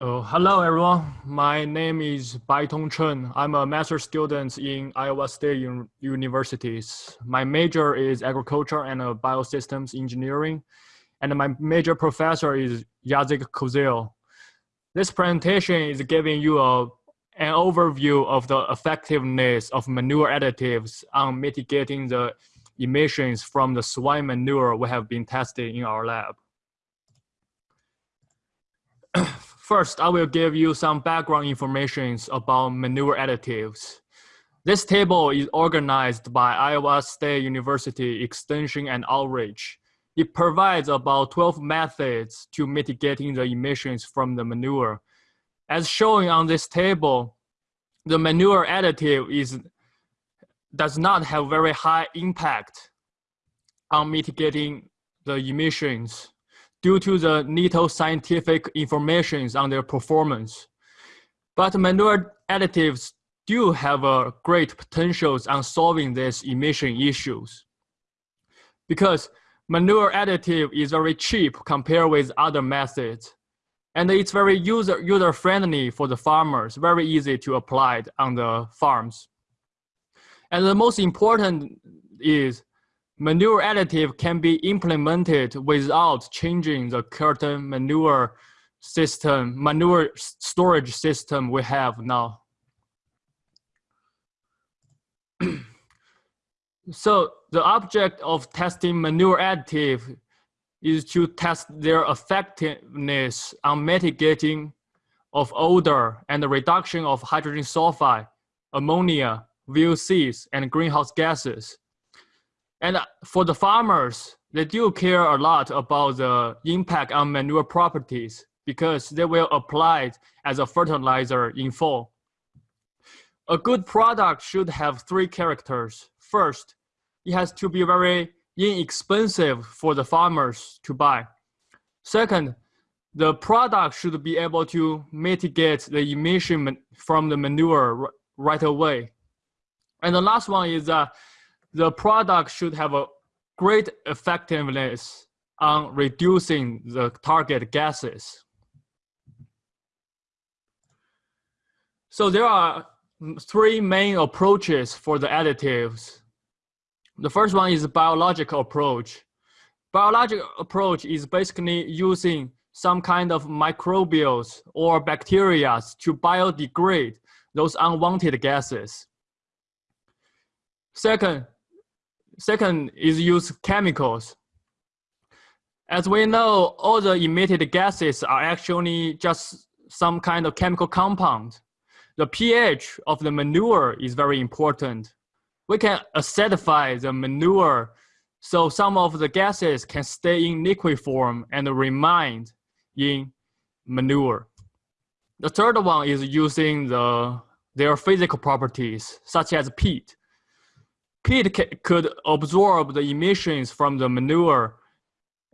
Oh, hello everyone. My name is Baitong Chen. I'm a master student in Iowa State Un Universities. My major is agriculture and uh, biosystems engineering. And my major professor is Jacek Koziel. This presentation is giving you a, an overview of the effectiveness of manure additives on mitigating the emissions from the swine manure we have been testing in our lab. First, I will give you some background information about manure additives. This table is organized by Iowa State University Extension and Outreach. It provides about 12 methods to mitigating the emissions from the manure. As shown on this table, the manure additive is, does not have very high impact on mitigating the emissions due to the little scientific information on their performance. But manure additives do have a great potentials on solving these emission issues. Because manure additive is very cheap compared with other methods. And it's very user, user friendly for the farmers, very easy to apply on the farms. And the most important is manure additive can be implemented without changing the current manure system, manure storage system we have now. so the object of testing manure additive is to test their effectiveness on mitigating of odor and the reduction of hydrogen sulfide, ammonia, VOCs, and greenhouse gases. And for the farmers, they do care a lot about the impact on manure properties because they will apply it as a fertilizer in fall. A good product should have three characters. First, it has to be very inexpensive for the farmers to buy. Second, the product should be able to mitigate the emission from the manure right away. And the last one is that the product should have a great effectiveness on reducing the target gases. So there are three main approaches for the additives. The first one is biological approach. Biological approach is basically using some kind of microbials or bacteria to biodegrade those unwanted gases. Second, Second is use chemicals. As we know, all the emitted gases are actually just some kind of chemical compound. The pH of the manure is very important. We can acidify the manure so some of the gases can stay in liquid form and remain in manure. The third one is using the, their physical properties, such as peat. Peat could absorb the emissions from the manure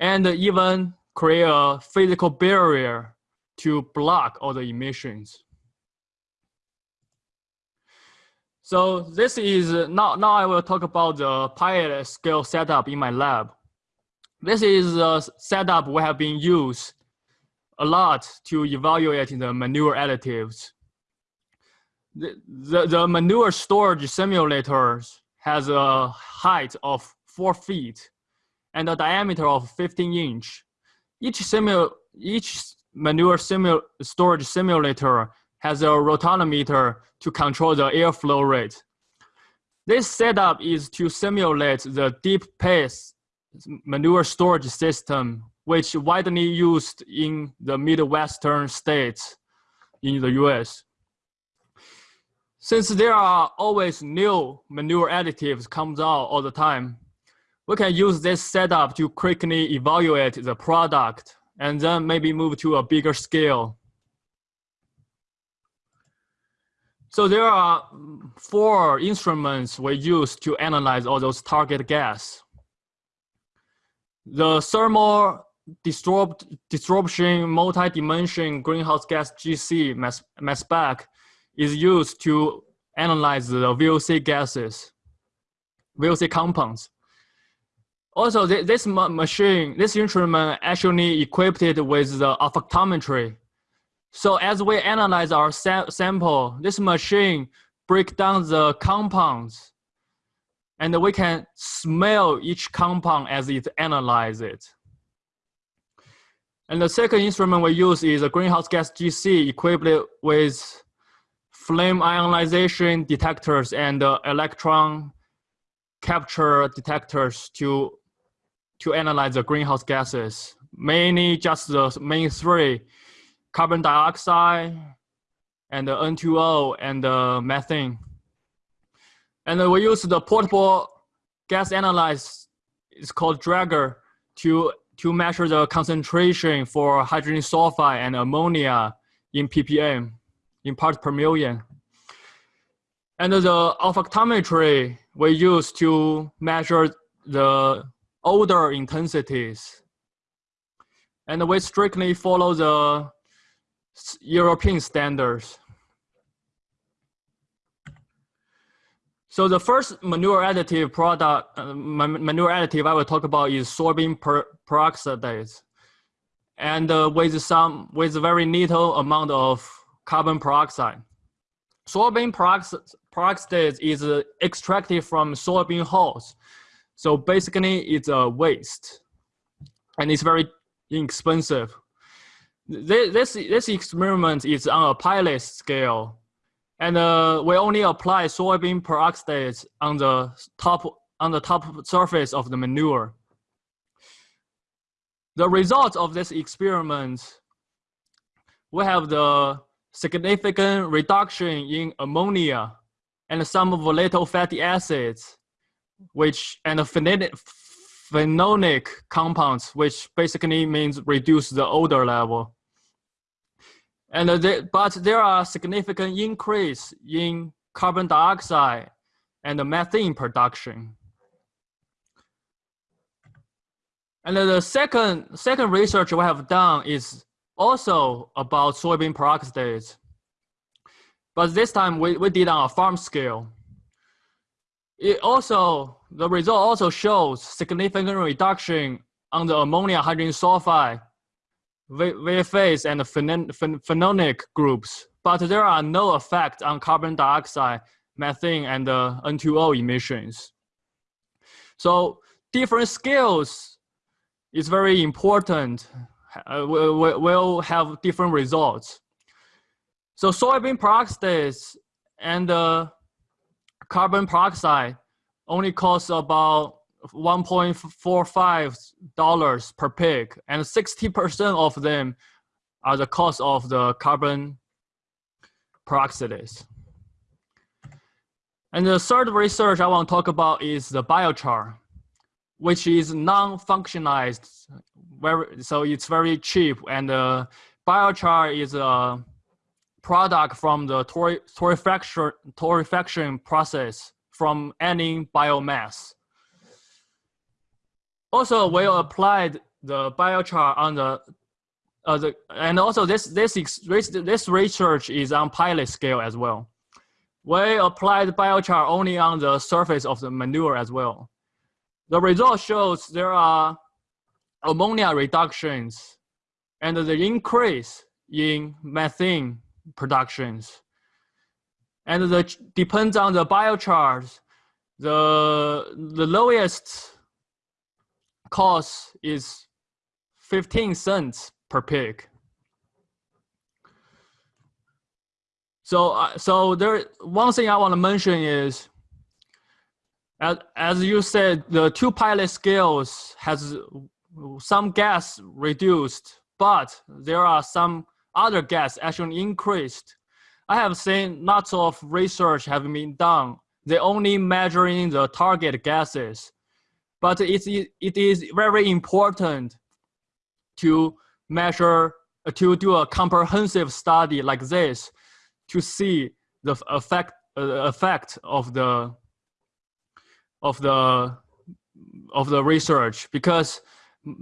and even create a physical barrier to block all the emissions. So this is now, now I will talk about the pilot scale setup in my lab. This is a setup we have been used a lot to evaluate the manure additives. The, the, the manure storage simulators has a height of four feet and a diameter of 15 inch. Each, simu each manure simu storage simulator has a rotometer to control the airflow rate. This setup is to simulate the deep pace manure storage system, which widely used in the Midwestern states in the US. Since there are always new manure additives comes out all the time, we can use this setup to quickly evaluate the product and then maybe move to a bigger scale. So there are four instruments we use to analyze all those target gas. The thermal desorption multi-dimension greenhouse gas GC mass, mass spec is used to analyze the VOC gases, VOC compounds. Also, this machine, this instrument actually equipped with the olfactometry. So as we analyze our sa sample, this machine break down the compounds and we can smell each compound as it analyzes it. And the second instrument we use is a greenhouse gas GC equipped with flame ionization detectors and uh, electron capture detectors to, to analyze the greenhouse gases. Mainly just the main three, carbon dioxide, and the N2O, and the methane. And we use the portable gas analyzer, it's called Draeger, to, to measure the concentration for hydrogen sulfide and ammonia in ppm, in parts per million. And the olfactometry we use to measure the odor intensities. And we strictly follow the European standards. So the first manure additive product, uh, manure additive I will talk about is soybean per peroxidase. And uh, with some, with very little amount of carbon peroxide. Soybean peroxide is extracted from soybean hulls. So basically it's a waste and it's very inexpensive. This, this experiment is on a pilot scale and uh, we only apply soybean peroxide on the top on the top surface of the manure. The results of this experiment, we have the significant reduction in ammonia and some volatile fatty acids, which and phenolic, compounds, which basically means reduce the odor level. And but there are significant increase in carbon dioxide and methane production. And the second, second research we have done is also about soybean peroxidase. But this time we, we did on a farm scale. It also, the result also shows significant reduction on the ammonia hydrogen sulfide VFAs and phenolic groups, but there are no effect on carbon dioxide, methane, and uh, N2O emissions. So different scales is very important. Uh, will have different results. So soybean peroxidase and uh, carbon peroxide only cost about $1.45 per pig, and 60% of them are the cost of the carbon peroxidase. And the third research I want to talk about is the biochar, which is non-functionalized, very, so it's very cheap. And uh, biochar is a product from the torrefaction, process from any biomass. Also, we applied the biochar on the, uh, the and also this this this research is on pilot scale as well. We applied biochar only on the surface of the manure as well. The result shows there are ammonia reductions and the increase in methane productions. And the depends on the biochars, the the lowest cost is 15 cents per pig. So, uh, so there, one thing I want to mention is, as, as you said, the two pilot scales has some gas reduced, but there are some other gas actually increased. I have seen lots of research have been done. They only measuring the target gases but it's, it is very important to measure, uh, to do a comprehensive study like this to see the effect, uh, effect of the, of the, of the research because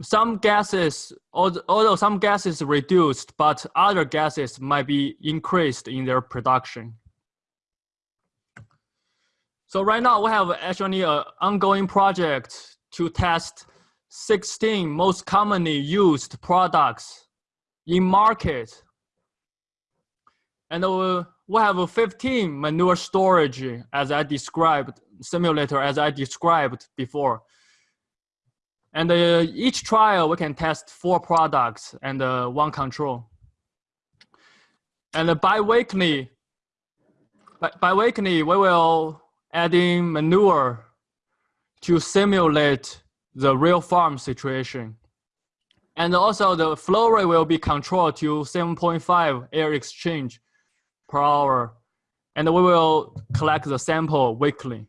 some gases, although some gases reduced, but other gases might be increased in their production. So right now we have actually an ongoing project to test 16 most commonly used products in market And uh, we have 15 manure storage as I described, simulator as I described before. And uh, each trial, we can test four products and uh, one control. And uh, bi-weekly, bi-weekly, we will add in manure to simulate the real farm situation. And also the flow rate will be controlled to 7.5 air exchange per hour. And we will collect the sample weekly.